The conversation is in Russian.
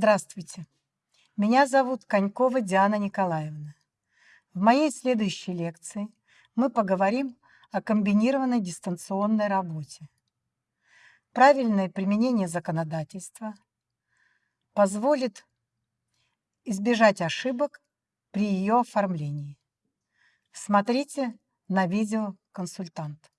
Здравствуйте, меня зовут Конькова Диана Николаевна. В моей следующей лекции мы поговорим о комбинированной дистанционной работе. Правильное применение законодательства позволит избежать ошибок при ее оформлении. Смотрите на видео «Консультант».